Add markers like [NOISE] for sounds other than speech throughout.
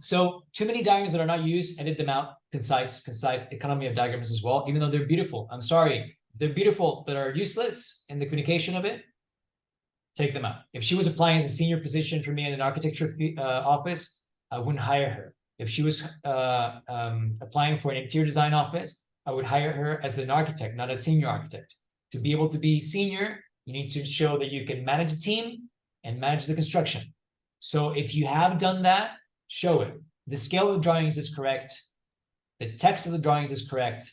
So too many diagrams that are not used, edit them out. Concise, concise economy of diagrams as well, even though they're beautiful. I'm sorry, they're beautiful, but are useless in the communication of it. Take them out. If she was applying as a senior position for me in an architecture uh, office, I wouldn't hire her. If she was uh, um, applying for an interior design office, I would hire her as an architect, not a senior architect. To be able to be senior, you need to show that you can manage a team and manage the construction. So if you have done that, show it. The scale of the drawings is correct. The text of the drawings is correct.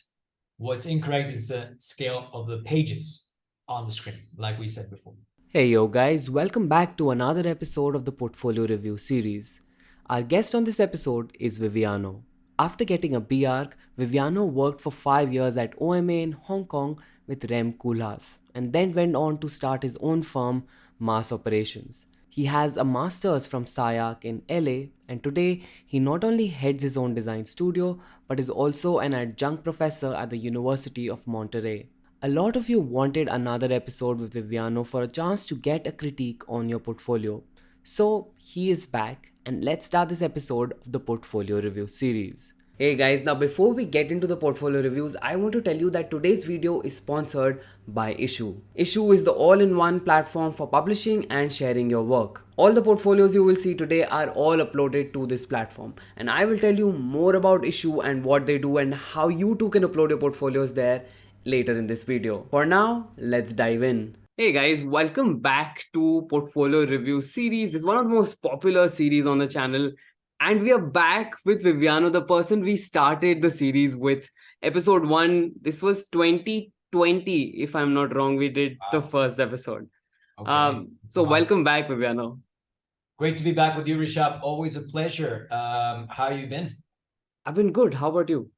What's incorrect is the scale of the pages on the screen, like we said before. Hey yo guys, welcome back to another episode of the Portfolio Review series. Our guest on this episode is Viviano. After getting a B.Arch, Viviano worked for 5 years at OMA in Hong Kong with Rem Koolhaas and then went on to start his own firm, Mass Operations. He has a master's from SCI-Arc in LA and today he not only heads his own design studio but is also an adjunct professor at the University of Monterrey. A lot of you wanted another episode with Viviano for a chance to get a critique on your portfolio. So he is back and let's start this episode of the portfolio review series. Hey guys, now before we get into the portfolio reviews, I want to tell you that today's video is sponsored by Issuu. Issuu is the all-in-one platform for publishing and sharing your work. All the portfolios you will see today are all uploaded to this platform and I will tell you more about Issuu and what they do and how you too can upload your portfolios there later in this video. For now, let's dive in. Hey guys, welcome back to Portfolio Review series. This is one of the most popular series on the channel and we are back with Viviano, the person we started the series with. Episode one, this was 2020, if I'm not wrong, we did wow. the first episode. Okay. Um, so wow. welcome back, Viviano. Great to be back with you, Rishabh. Always a pleasure. Um, how you been? I've been good. How about you?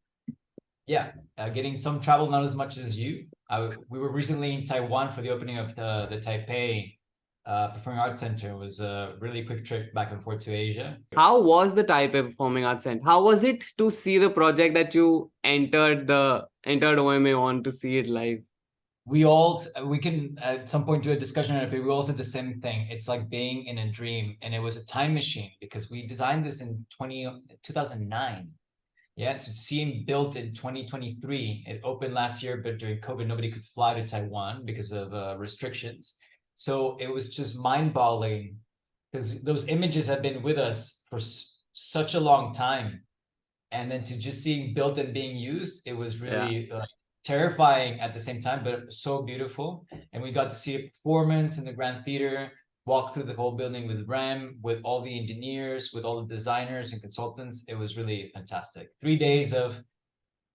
Yeah, uh, getting some travel, not as much as you. I, we were recently in Taiwan for the opening of the, the Taipei uh, Performing Arts Center was a really quick trip back and forth to Asia. How was the Taipei Performing Arts Center? How was it to see the project that you entered the entered OMA on to see it live? We all we can at some point do a discussion on it, but we all said the same thing. It's like being in a dream, and it was a time machine because we designed this in 20, 2009. Yeah, so seeing built in 2023. It opened last year, but during COVID, nobody could fly to Taiwan because of uh, restrictions. So it was just mind boggling because those images have been with us for such a long time. And then to just seeing built and being used, it was really yeah. like, terrifying at the same time, but so beautiful. And we got to see a performance in the Grand Theater, walk through the whole building with Rem, with all the engineers, with all the designers and consultants. It was really fantastic. Three days of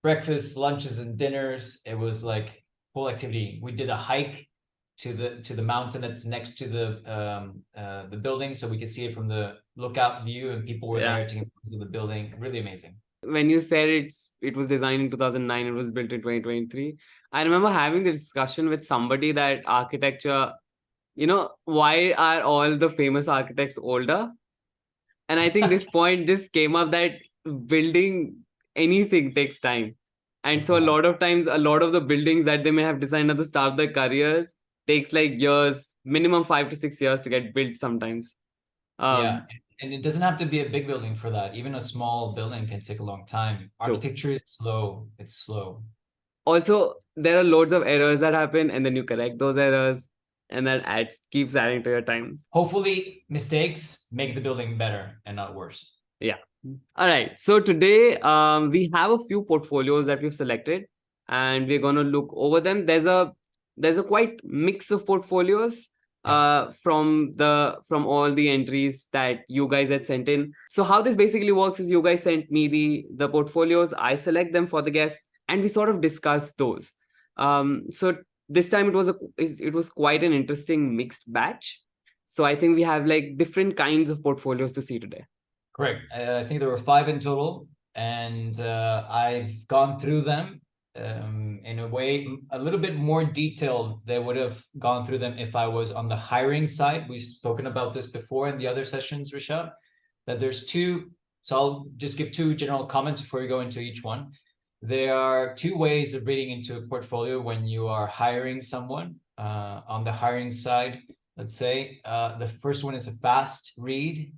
breakfast, lunches, and dinners. It was like full activity. We did a hike to the to the mountain that's next to the um, uh, the building, so we could see it from the lookout view, and people were yeah. there taking photos of the building. Really amazing. When you said it's it was designed in 2009, it was built in 2023. I remember having the discussion with somebody that architecture, you know, why are all the famous architects older? And I think this [LAUGHS] point just came up that building anything takes time. And so a lot of times, a lot of the buildings that they may have designed at the start of their careers takes like years, minimum five to six years to get built sometimes. Um, yeah, and it doesn't have to be a big building for that. Even a small building can take a long time. Architecture is slow. It's slow. Also, there are loads of errors that happen, and then you correct those errors, and that adds keeps adding to your time. Hopefully, mistakes make the building better and not worse. Yeah. All right. So today, um, we have a few portfolios that we've selected, and we're gonna look over them. There's a there's a quite mix of portfolios uh, from the from all the entries that you guys had sent in. So how this basically works is you guys sent me the the portfolios, I select them for the guest, and we sort of discuss those. Um, so this time it was a it was quite an interesting mixed batch. So I think we have like different kinds of portfolios to see today. Correct. Uh, I think there were five in total, and uh, I've gone through them um, in a way a little bit more detailed they would have gone through them if I was on the hiring side. We've spoken about this before in the other sessions, Rishabh, that there's two. So I'll just give two general comments before we go into each one. There are two ways of reading into a portfolio when you are hiring someone. Uh, on the hiring side, let's say, uh, the first one is a fast read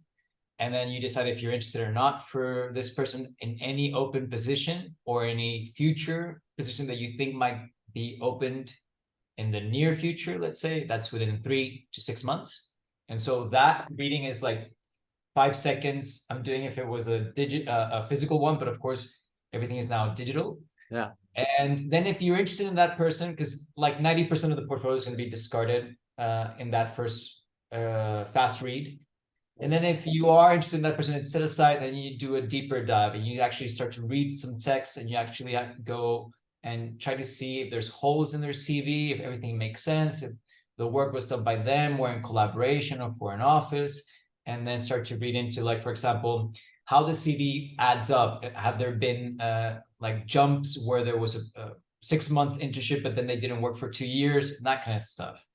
and then you decide if you're interested or not for this person in any open position or any future position that you think might be opened in the near future, let's say that's within three to six months. And so that reading is like five seconds. I'm doing if it was a digit, uh, a physical one, but of course everything is now digital. Yeah. And then if you're interested in that person, because like 90% of the portfolio is going to be discarded uh, in that first uh, fast read. And then if you are interested in that person, it's set aside, then you do a deeper dive and you actually start to read some text and you actually go and try to see if there's holes in their CV, if everything makes sense, if the work was done by them or in collaboration or for an office, and then start to read into like, for example, how the CV adds up. Have there been uh, like jumps where there was a, a six month internship, but then they didn't work for two years, and that kind of stuff.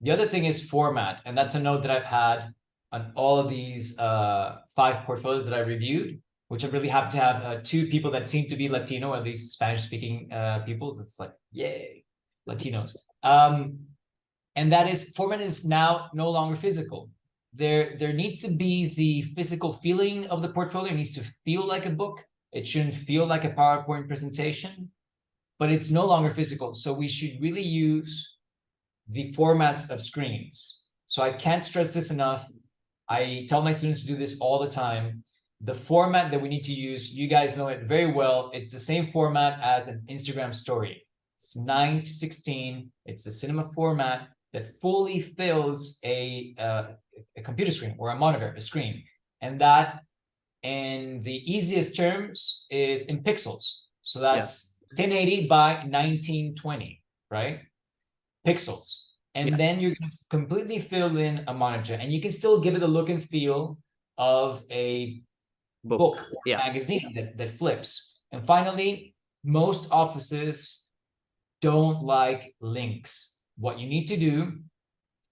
The other thing is format, and that's a note that I've had on all of these uh, five portfolios that I reviewed, which I'm really happy to have uh, two people that seem to be Latino, at least Spanish speaking uh, people. It's like, yay, Latinos. Um, and that is format is now no longer physical. There, there needs to be the physical feeling of the portfolio. It needs to feel like a book. It shouldn't feel like a PowerPoint presentation, but it's no longer physical. So we should really use the formats of screens. So I can't stress this enough. I tell my students to do this all the time. The format that we need to use, you guys know it very well. It's the same format as an Instagram story. It's 9 to 16. It's the cinema format that fully fills a, uh, a computer screen or a monitor, a screen. And that, in the easiest terms, is in pixels. So that's yeah. 1080 by 1920, right? Pixels and yeah. then you're going to completely fill in a monitor and you can still give it the look and feel of a book, book or yeah. magazine that, that flips and finally most offices don't like links what you need to do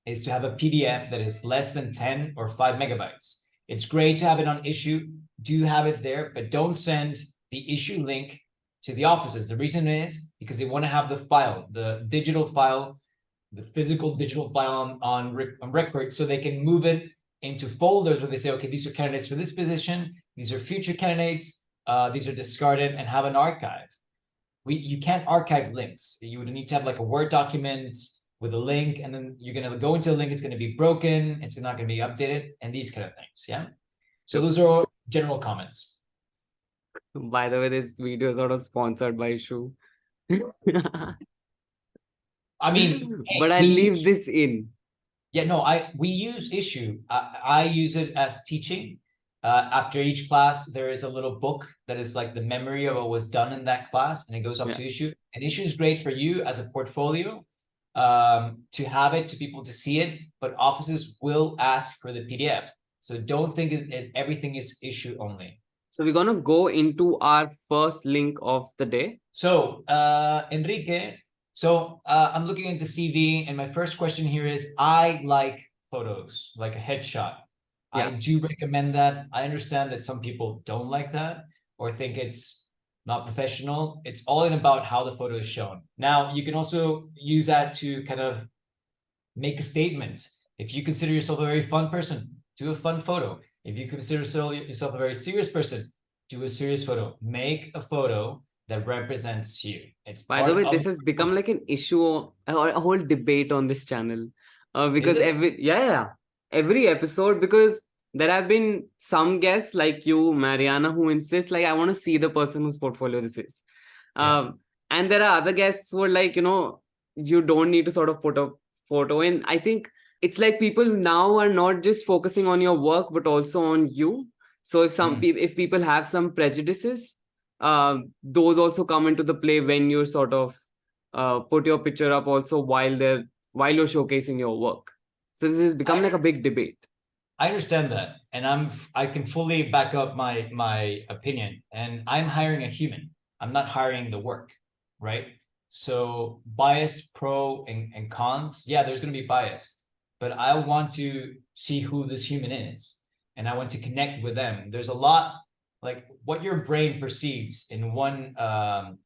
is to have a pdf that is less than 10 or 5 megabytes it's great to have it on Issuu do have it there but don't send the Issuu link to the offices the reason is because they want to have the file the digital file the physical digital file on, on, on record so they can move it into folders where they say, okay, these are candidates for this position, these are future candidates, uh, these are discarded and have an archive. We, you can't archive links. You would need to have like a Word document with a link, and then you're going to go into the link, it's going to be broken, it's not going to be updated, and these kind of things. Yeah. So those are all general comments. By the way, this video is of sponsored by Shu. [LAUGHS] I mean, but I leave this in. Yeah, no, I we use Issuu. I, I use it as teaching. Uh, after each class, there is a little book that is like the memory of what was done in that class, and it goes up yeah. to Issuu. And Issuu is great for you as a portfolio um, to have it, to people to see it. But offices will ask for the PDF, so don't think it, everything is Issuu only. So we're gonna go into our first link of the day. So uh, Enrique so uh, I'm looking at the CV and my first question here is, I like photos, like a headshot. Yeah. I do recommend that. I understand that some people don't like that or think it's not professional. It's all in about how the photo is shown. Now, you can also use that to kind of make a statement. If you consider yourself a very fun person, do a fun photo. If you consider yourself a very serious person, do a serious photo. Make a photo that represents you. It's by the way, this has become like an issue or a whole debate on this channel. Uh, because every yeah, yeah, every episode because there have been some guests like you, Mariana, who insist like I want to see the person whose portfolio this is. Yeah. Um, and there are other guests who are like, you know, you don't need to sort of put a photo in. I think it's like people now are not just focusing on your work, but also on you. So if some mm. people, if people have some prejudices, um, those also come into the play when you sort of uh, put your picture up also while they're while you're showcasing your work. So this has become I, like a big debate. I understand that, and I'm I can fully back up my my opinion. And I'm hiring a human. I'm not hiring the work, right? So bias, pro and, and cons. Yeah, there's going to be bias, but I want to see who this human is, and I want to connect with them. There's a lot like what your brain perceives in one um,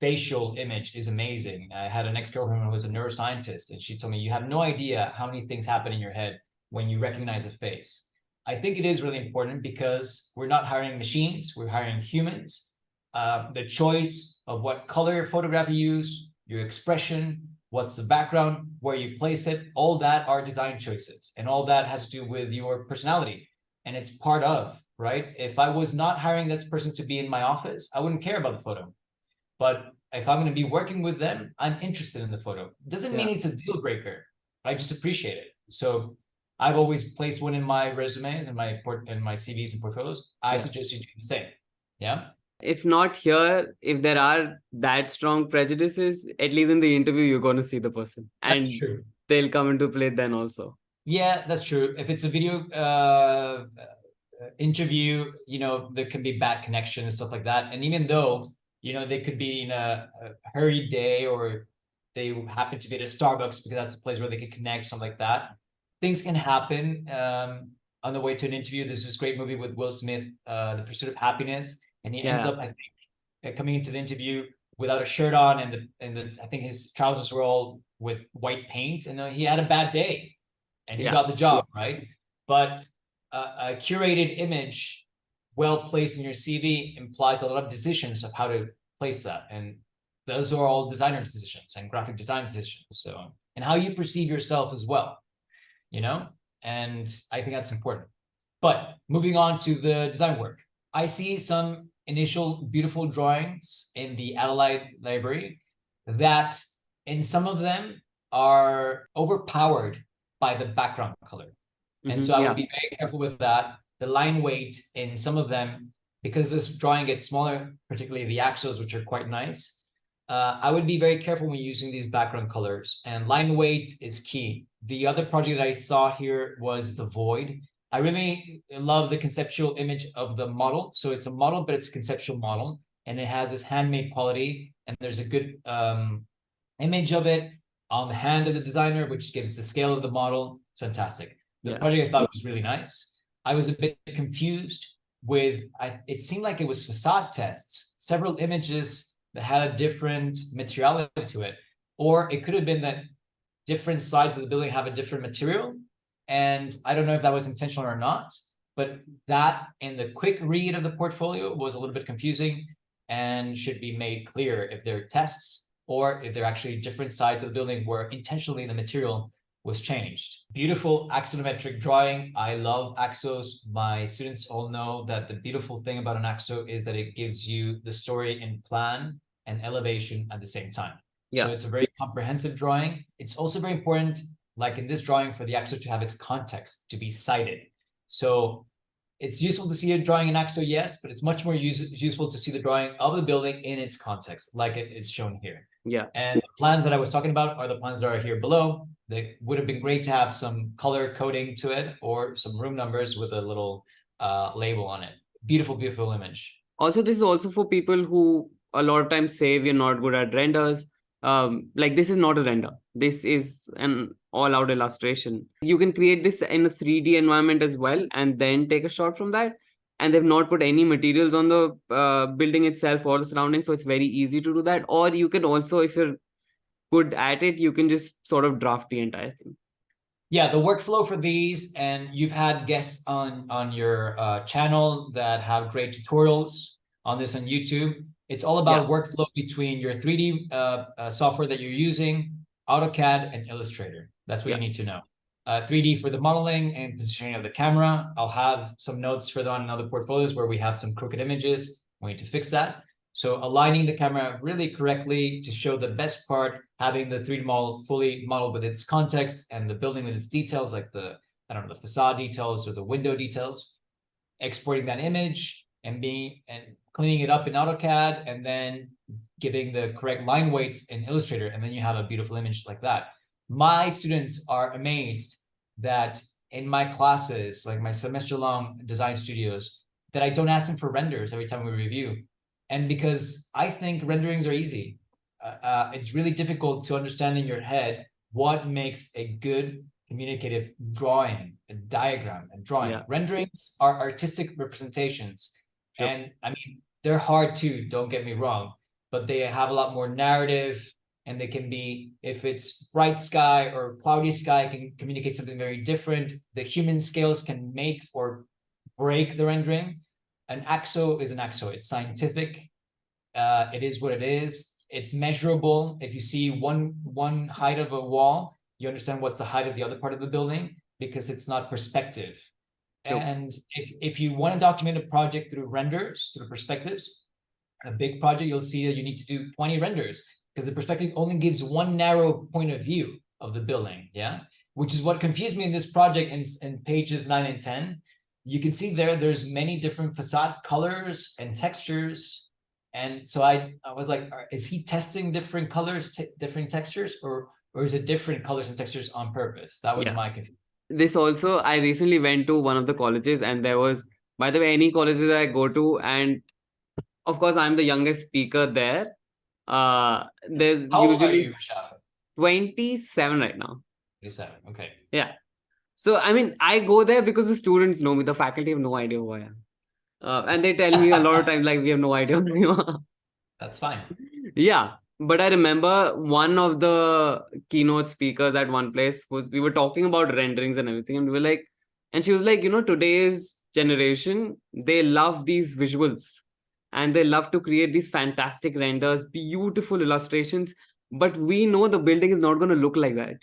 facial image is amazing. I had an ex-girlfriend who was a neuroscientist and she told me, you have no idea how many things happen in your head when you recognize a face. I think it is really important because we're not hiring machines, we're hiring humans. Uh, the choice of what color photograph you use, your expression, what's the background, where you place it, all that are design choices. And all that has to do with your personality. And it's part of, right? If I was not hiring this person to be in my office, I wouldn't care about the photo. But if I'm going to be working with them, I'm interested in the photo. Doesn't mean it's a deal breaker. I just appreciate it. So I've always placed one in my resumes and my port and my CVs and portfolios. I Yeah. suggest you do the same. Yeah. If not here, if there are that strong prejudices, at least in the interview, you're going to see the person and That's true. they'll come into play then also. Yeah, that's true. If it's a video uh, interview, you know, there can be bad connection and stuff like that. And even though, you know, they could be in a, a hurried day or they happen to be at a Starbucks because that's the place where they can connect, something like that. Things can happen um, on the way to an interview. There's this great movie with Will Smith, uh, The Pursuit of Happiness, and he ends up, I think, uh, coming into the interview without a shirt on, and the and the I think his trousers were all with white paint, and uh, he had a bad day, and he Yeah. got the job, right? But a, a curated image, well placed in your CV, implies a lot of decisions of how to place that, and those are all designer decisions and graphic design decisions. So, and how you perceive yourself as well, you know, and I think that's important. But moving on to the design work, I see some initial beautiful drawings in the Adelaide library that in some of them are overpowered by the background color. And Mhm, so I yeah. would be very careful with that. The line weight in some of them, because this drawing gets smaller, particularly the axles, which are quite nice. Uh, I would be very careful when using these background colors and line weight is key. The other project that I saw here was the void. I really love the conceptual image of the model. So it's a model, but it's a conceptual model and it has this handmade quality and there's a good um, image of it on the hand of the designer, which gives the scale of the model. It's fantastic. The Yeah. project I thought was really nice. I was a bit confused with, I, it seemed like it was facade tests, several images that had a different materiality to it. Or it could have been that different sides of the building have a different material. And I don't know if that was intentional or not, but that in the quick read of the portfolio was a little bit confusing and should be made clear if they're tests or if they're actually different sides of the building where intentionally in the material was changed. Beautiful axonometric drawing. I love axos. My students all know that the beautiful thing about an axo is that it gives you the story in plan and elevation at the same time. Yeah. So it's a very comprehensive drawing. It's also very important, like in this drawing, for the axo to have its context, to be cited. So it's useful to see a drawing in AXO, yes, but it's much more use, useful to see the drawing of the building in its context, like it, it's shown here. Yeah. And the plans that I was talking about are the plans that are here below. They would have been great to have some color coding to it or some room numbers with a little uh, label on it. Beautiful, beautiful image. Also, this is also for people who a lot of times say we're not good at renders. Um, like this is not a render. This is an all-out illustration. You can create this in a 3D environment as well, and then take a shot from that. And they've not put any materials on the uh, building itself or the surroundings, so it's very easy to do that. Or you can also, if you're good at it, you can just sort of draft the entire thing. Yeah, the workflow for these, and you've had guests on on your uh, channel that have great tutorials on this on YouTube. It's all about workflow between your 3D uh, uh, software that you're using, AutoCAD and Illustrator. That's what Yeah. you need to know. Uh, 3D for the modeling and positioning of the camera. I'll have some notes for further on in other portfolios where we have some crooked images. We need to fix that. So aligning the camera really correctly to show the best part, having the 3D model fully modeled with its context and the building with its details, like the, I don't know, the facade details or the window details, exporting that image and being and cleaning it up in AutoCAD and then giving the correct line weights in Illustrator. And then you have a beautiful image like that. My students are amazed that in my classes, like my semester long design studios, that I don't ask them for renders every time we review. And because I think renderings are easy, uh, uh, it's really difficult to understand in your head what makes a good communicative drawing, a diagram, and drawing. Yeah. Renderings are artistic representations. Sure. And I mean, they're hard too, don't get me wrong, but they have a lot more narrative and they can be if it's bright sky or cloudy sky can communicate something very different the human scales can make or break the rendering an axo is an axo. It's scientific. Uh, it is what it is. It's measurable. If you see one one height of a wall you understand what's the height of the other part of the building because it's not perspective. Nope. and if if you want to document a project through renders through perspectives a big project you'll see that you need to do 20 renders because the perspective only gives one narrow point of view of the building yeah? Which is what confused me in this project in, in pages 9 and 10 you can see there there's many different facade colors and textures. And so i i was like is he testing different colors different textures or or is it different colors and textures on purpose? That was Yeah. my confusion this also i recently went to one of the colleges and there was by the way any colleges i go to and of course i'm the youngest speaker there. Uh there's how old are usually you 27 right now. 27 okay so i mean i go there because the students know me. The faculty have no idea who i am. Uh, and they tell me a lot of [LAUGHS] times like we have no idea who you are. That's fine. Yeah but i remember one of the keynote speakers at one place was we were talking about renderings and everything and we were like and she was like you know today's generation they love these visuals and they love to create these fantastic renders beautiful illustrations but we know the building is not going to look like that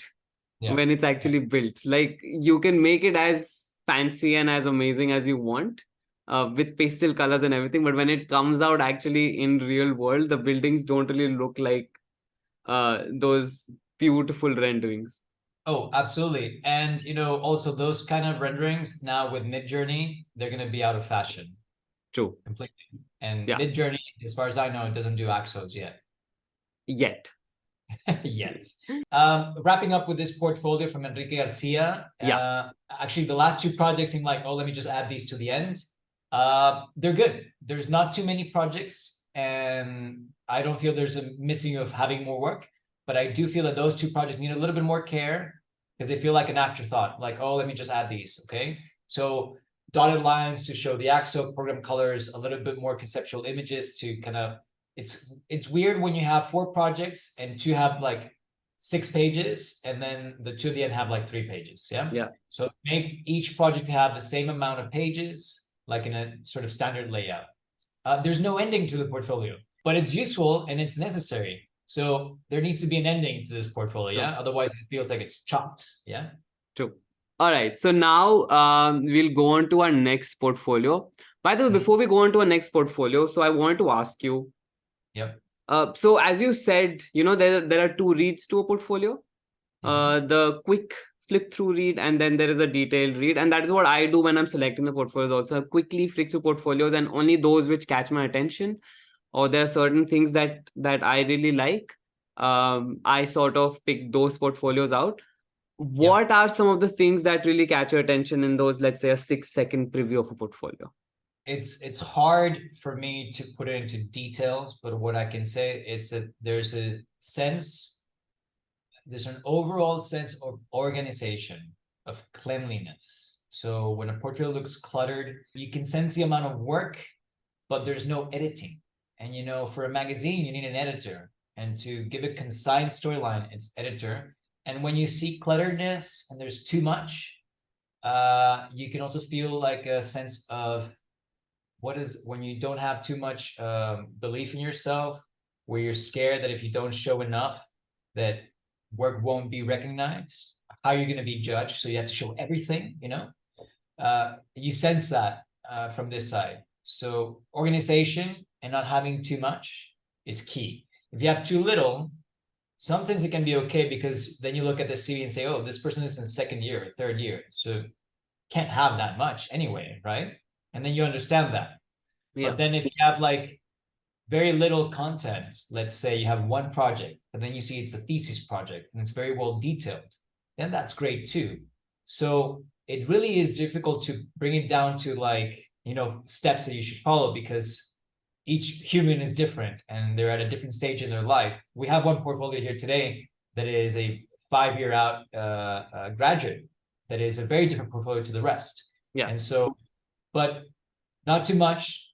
Yeah. when it's actually built like you can make it as fancy and as amazing as you want uh, with pastel colors and everything but when it comes out actually in real world the buildings don't really look like uh, those beautiful renderings Oh, absolutely. And you know, also those kind of renderings now with Midjourney, they're going to be out of fashion true completely. And Yeah. Midjourney, as far as I know, it doesn't do Axos yet. yet [LAUGHS] yet. Um, wrapping up with this portfolio from Enrique Garcia. Yeah. Uh, actually, the last two projects seem like, oh, let me just add these to the end. Uh, they're good. There's not too many projects, and I don't feel there's a missing of having more work. But I do feel that those two projects need a little bit more care because they feel like an afterthought. Like, oh, let me just add these. Okay. So dotted lines to show the AXO program colors, a little bit more conceptual images to kind of it's it's weird when you have four projects and two have like six pages and then the two at the end have like three pages yeah Yeah. so make each project have the same amount of pages like in a sort of standard layout uh, there's no ending to the portfolio but it's useful and it's necessary so there needs to be an ending to this portfolio yeah otherwise it feels like it's chopped yeah True. All right. So now um, we'll go on to our next portfolio. By the way, Mhm. before we go on to our next portfolio, so I wanted to ask you. Yep. Uh, so as you said, you know there there are two reads to a portfolio. Mhm. Uh, the quick flip through read, and then there is a detailed read, and that is what I do when I'm selecting the portfolios. Also, I quickly flick through portfolios, and only those which catch my attention, or there are certain things that that I really like. Um, I sort of pick those portfolios out what are some of the things that really catch your attention in those let's say a six second preview of a portfolio it's it's hard for me to put it into details, but what I can say is that there's a sense, there's an overall sense of organization, of cleanliness. So when a portfolio looks cluttered, you can sense the amount of work, but there's no editing. And you know, for a magazine, you need an editor. And to give a concise storyline, it's editor. And when you see clutteredness and there's too much, uh, you can also feel like a sense of what is when you don't have too much um, belief in yourself, where you're scared that if you don't show enough, that work won't be recognized. How you're going to be judged, so you have to show everything. You know, uh, you sense that uh, from this side. So organization and not having too much is key. If you have too little, sometimes it can be okay because then you look at the CV and say, oh, this person is in second year or third year, so can't have that much anyway, right? And then you understand that. yeah But then if you have like very little content, let's say you have one project, but then you see it's a thesis project and it's very well detailed, then that's great too. So it really is difficult to bring it down to like, you know, steps that you should follow because each human is different and they're at a different stage in their life. We have one portfolio here today that is a five-year out uh, uh, graduate that is a very different portfolio to the rest. Yeah. And so, but not too much,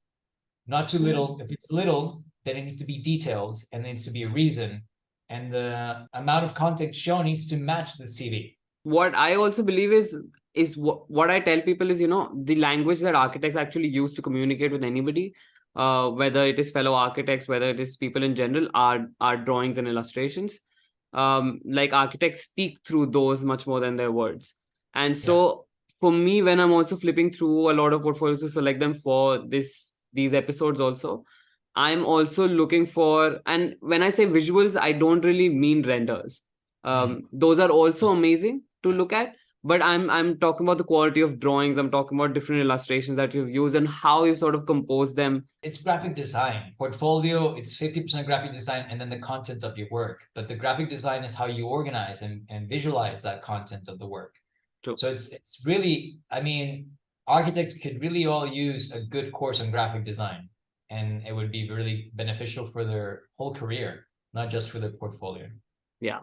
not too little. If it's little, then it needs to be detailed and there needs to be a reason. and the amount of content shown needs to match the CV. What I also believe is is what, what I tell people is you know the language that architects actually use to communicate with anybody, uh, whether it is fellow architects, whether it is people in general, are are drawings and illustrations. Um, like architects speak through those much more than their words, and so. For me, when I'm also flipping through a lot of portfolios to select them for this these episodes also, I'm also looking for, and when I say visuals, I don't really mean renders. Um, mm. Those are also amazing to look at, but I'm I'm talking about the quality of drawings. I'm talking about different illustrations that you've used and how you sort of compose them. It's graphic design. Portfolio, it's 50% graphic design and then the content of your work. But the graphic design is how you organize and, and visualize that content of the work. True. So it's it's really, I mean, architects could really all use a good course on graphic design and it would be really beneficial for their whole career, not just for their portfolio. Yeah.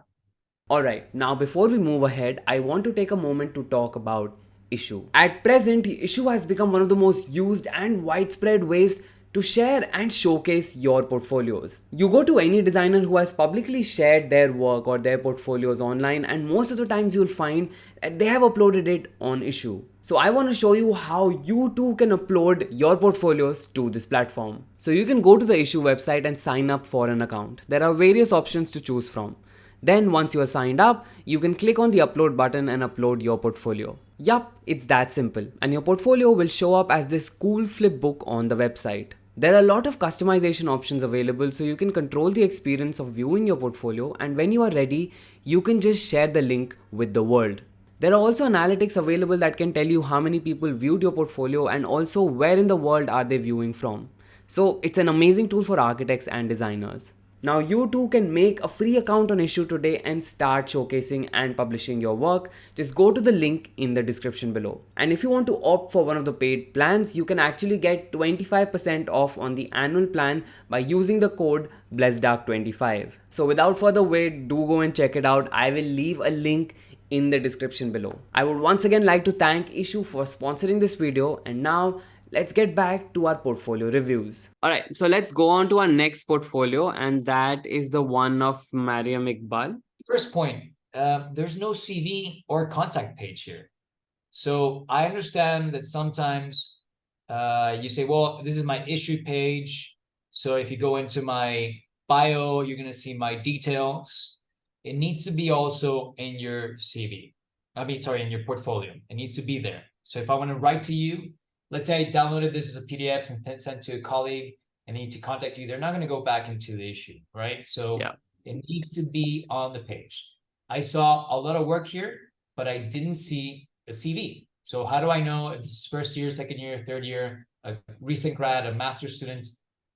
All right. Now, before we move ahead, I want to take a moment to talk about Issuu. At present, Issuu has become one of the most used and widespread ways to share and showcase your portfolios. You go to any designer who has publicly shared their work or their portfolios online and most of the times you'll find that they have uploaded it on Issuu. So I want to show you how you too can upload your portfolios to this platform. So you can go to the Issuu website and sign up for an account. There are various options to choose from. Then once you are signed up, you can click on the upload button and upload your portfolio. Yup, it's that simple. And your portfolio will show up as this cool flip book on the website. There are a lot of customization options available so you can control the experience of viewing your portfolio and when you are ready, you can just share the link with the world. There are also analytics available that can tell you how many people viewed your portfolio and also where in the world are they viewing from. So it's an amazing tool for architects and designers. Now you too can make a free account on Issuu today and start showcasing and publishing your work. Just go to the link in the description below. And if you want to opt for one of the paid plans, you can actually get 25% off on the annual plan by using the code BlessedArch25. So without further wait, do go and check it out. I will leave a link in the description below. I would once again like to thank Issuu for sponsoring this video and now let's get back to our portfolio reviews. Alright, so let's go on to our next portfolio and that is the one of Mariam Iqbal. First point, uh, there's no CV or contact page here. So I understand that sometimes uh, you say, well, this is my Issuu page. So if you go into my bio, you're going to see my details it needs to be also in your CV. I mean, sorry, in your portfolio. It needs to be there. So if I want to write to you, let's say I downloaded this as a PDF and sent to a colleague and need to contact you, they're not going to go back into the Issuu, right? So yeah. it needs to be on the page. I saw a lot of work here, but I didn't see a CV. So how do I know if this is first year, second year, third year, a recent grad, a master student?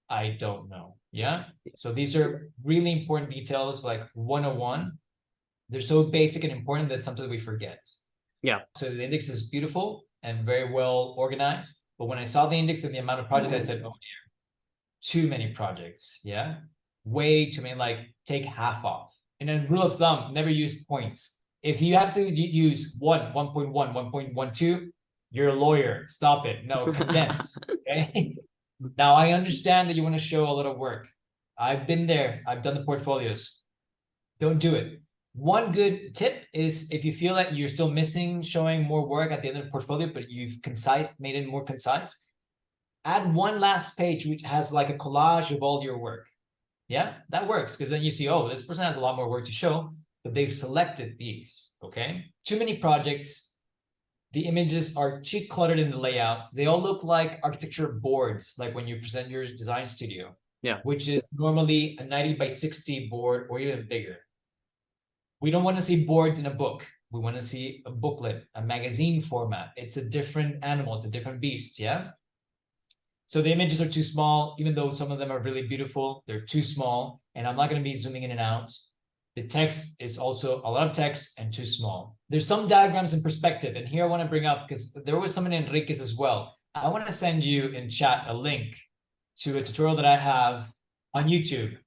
I don't know. Yeah. So these are really important details like 101. They're so basic and important that sometimes we forget. Yeah. So the index is beautiful and very well organized. But when I saw the index and the amount of projects, I mm-hmm. said, oh dear, too many projects. Yeah. Way too many, like take half off. And then rule of thumb, never use points. If you have to use 1, 1.1, 1.12, you're a lawyer. Stop it. No, [LAUGHS] condense. okay. Now I understand that you want to show a lot of work. I've been there. I've done the portfolios. Don't do it. One good tip is if you feel that you're still missing showing more work at the end of the portfolio, but you've concise, made it more concise, add one last page which has like a collage of all your work. Yeah, that works because then you see, oh, this person has a lot more work to show, but they've selected these, okay? Too many projects, the images are too cluttered in the layouts. They all look like architecture boards, like when you present your design studio. Yeah. Which is normally a 90 by 60 board or even bigger. We don't want to see boards in a book. We want to see a booklet, a magazine format. It's a different animal. It's a different beast. Yeah. So the images are too small, even though some of them are really beautiful, they're too small. And I'm not going to be zooming in and out. The text is also a lot of text and too small. There's some diagrams in perspective. And here I want to bring up, because there was someone in Enrique's as well. I want to send you in chat a link to a tutorial that I have on YouTube.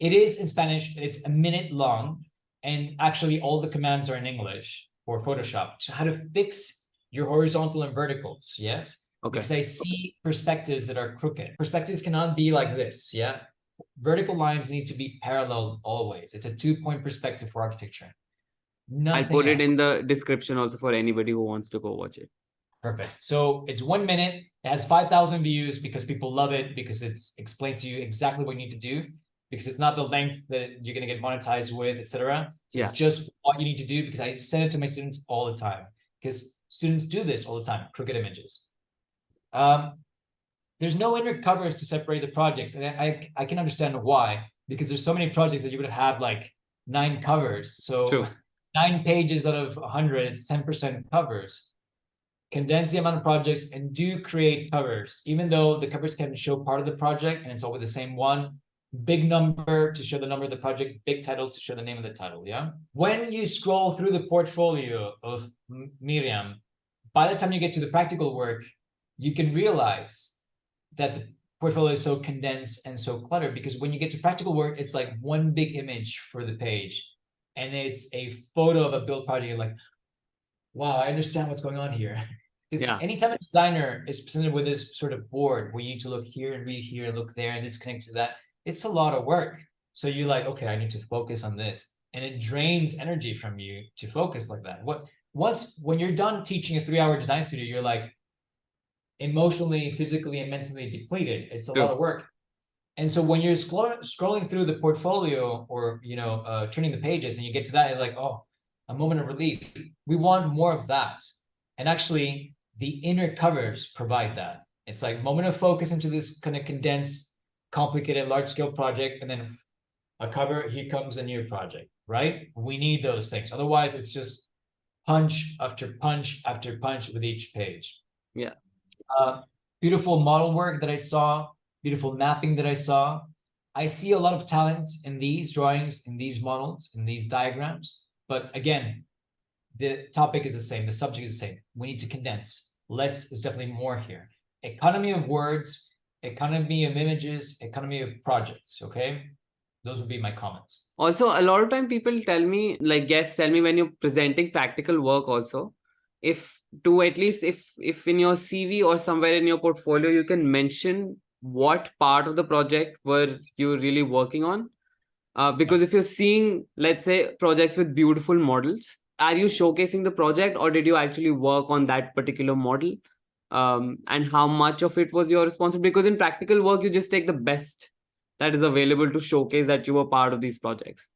It is in Spanish, but it's a minute long. And actually all the commands are in English for Photoshop to how to fix your horizontal and verticals. Yes. Okay. Because I see perspectives that are crooked. Perspectives cannot be like this. Yeah. vertical lines need to be parallel always. It's a two-point perspective for architecture. Nothing I'll put it in the description also for anybody who wants to go watch it. Perfect. So it's one minute. It has 5,000 views because people love it because it explains to you exactly what you need to do because it's not the length that you're going to get monetized with, etc. So Yeah. it's just what you need to do because I send it to my students all the time because students do this all the time, crooked images. Um, there's no inner covers to separate the projects. And I, I, I can understand why, because there's so many projects that you would have like nine covers. So True. nine pages out of 100, it's 10% covers. Condense the amount of projects and do create covers, even though the covers can show part of the project and it's all with the same one. Big number to show the number of the project, big title to show the name of the title. Yeah. When you scroll through the portfolio of Miriam, by the time you get to the practical work, you can realize that the portfolio is so condensed and so cluttered because when you get to practical work, it's like one big image for the page and it's a photo of a build project. You're like, wow, I understand what's going on here. [LAUGHS] Because Yeah. anytime a designer is presented with this sort of board where you need to look here and read here and look there and this connects to that, it's a lot of work. So you're like, okay, I need to focus on this. And it drains energy from you to focus like that. What once when you're done teaching a three-hour design studio, you're like emotionally, physically, and mentally depleted. It's a True. lot of work. And so when you're scroll- scrolling through the portfolio or you know uh, turning the pages and you get to that, you're like, oh, a moment of relief. We want more of that. And actually, the inner covers provide that. It's like moment of focus into this kind of condensed, complicated, large scale project, and then a cover. Here comes a new project, right? We need those things. Otherwise, it's just punch after punch after punch with each page. Yeah. Uh, beautiful model work that I saw, beautiful mapping that I saw. I see a lot of talent in these drawings, in these models, in these diagrams. But again, the topic is the same, the subject is the same. We need to condense. Less is definitely more here. Economy of words, economy of images, economy of projects. Okay, those would be my comments. Also, a lot of time people tell me, like guests tell me when you're presenting practical work also, if to at least if if in your CV or somewhere in your portfolio you can mention what part of the project were you really working on. Uh, because if you're seeing, let's say, projects with beautiful models, are you showcasing the project or did you actually work on that particular model? Um, and how much of it was your responsibility? Because in practical work, you just take the best that is available to showcase that you were part of these projects.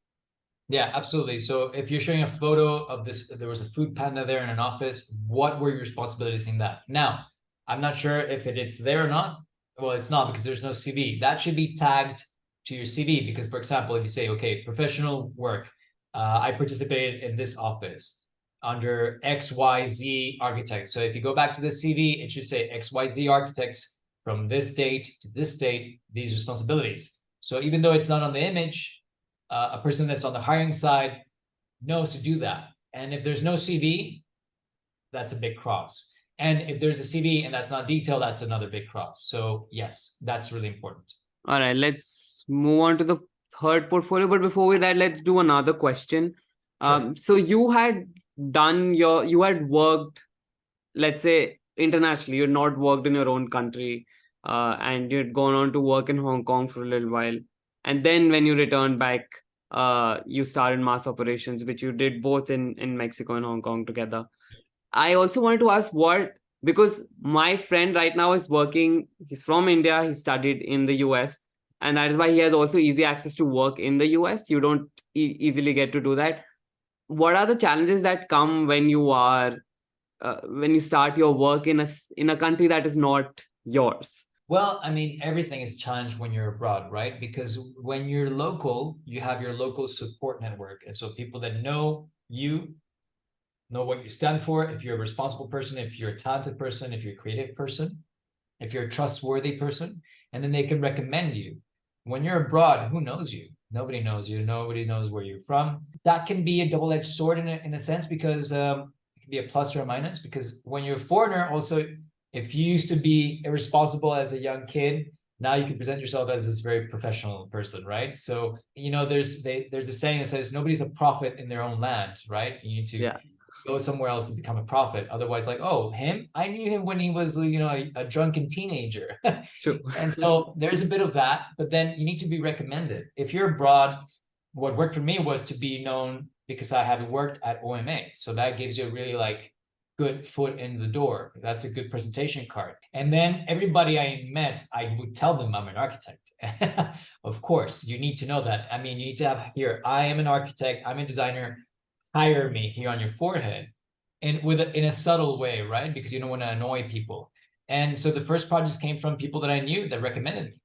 Yeah, absolutely. So if you're showing a photo of this, there was a food panda there in an office, what were your responsibilities in that? Now, I'm not sure if it, it's there or not. Well, it's not because there's no CV. That should be tagged to your CV because, for example, if you say, okay, professional work, uh, I participated in this office under XYZ architects. So if you go back to the CV, it should say XYZ architects from this date to this date, these responsibilities. So even though it's not on the image, uh, a person that's on the hiring side knows to do that. And if there's no CV, that's a big cross. And if there's a CV and that's not detailed, that's another big cross. So yes, that's really important. All right, let's move on to the third portfolio. But before we that, let's do another question. Sure. Um, so you had done your, you had worked, let's say internationally, you had not worked in your own country, uh, and you'd gone on to work in Hong Kong for a little while. And then when you returned back, uh, you started mass operations, which you did both in, in Mexico and Hong Kong together. I also wanted to ask what, because my friend right now is working, he's from India, he studied in the US, and that is why he has also easy access to work in the US. You don't e- easily get to do that. What are the challenges that come when you are, uh, when you start your work in a, in a country that is not yours? Well, I mean, everything is challenged when you're abroad, right? Because when you're local, you have your local support network. And so people that know you know what you stand for, if you're a responsible person, if you're a talented person, if you're a creative person, if you're a trustworthy person, and then they can recommend you. When you're abroad, who knows you? Nobody knows you. Nobody knows where you're from. That can be a double-edged sword in a, in a sense because um, it can be a plus or a minus. Because when you're a foreigner, also, if you used to be irresponsible as a young kid, now you can present yourself as this very professional person, right? So you know, there's they, there's a saying that says nobody's a prophet in their own land, right? You need to Yeah. Go somewhere else and become a prophet. Otherwise, like, oh, him, I knew him when he was, you know, a, a drunken teenager. [LAUGHS] And so there's a bit of that, but then you need to be recommended. If you're abroad, what worked for me was to be known because I had worked at OMA. So that gives you a really like good foot in the door. That's a good presentation card. And then everybody I met, I would tell them I'm an architect. [LAUGHS] of course, you need to know that. I mean, you need to have here, I am an architect, I'm a designer, hire me here on your forehead. And with a, in a subtle way, right? Because you don't want to annoy people. And so the first projects came from people that I knew that recommended me.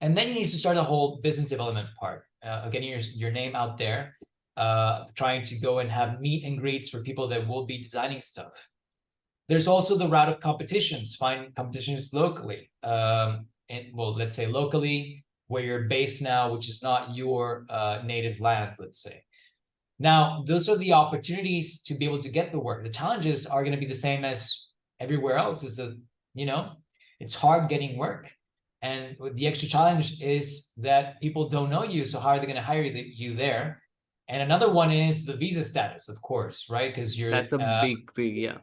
And then you need to start a whole business development part, uh, getting your, your name out there, uh, trying to go and have meet and greets for people that will be designing stuff. There's also the route of competitions, find competitions locally. Um, and well, let's say locally, where you're based now, which is not your uh, native land, let's say. Now, those are the opportunities to be able to get the work. The challenges are going to be the same as everywhere else. Is a, you know, it's hard getting work. And the extra challenge is that people don't know you. So how are they going to hire you there? And another one is the visa status, of course, right? Because you're that's a uh, big, big, yeah